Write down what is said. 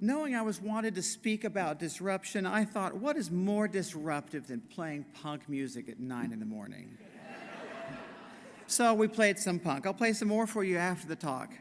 knowing I was wanted to speak about disruption, I thought, what is more disruptive than playing punk music at nine in the morning? so we played some punk. I'll play some more for you after the talk.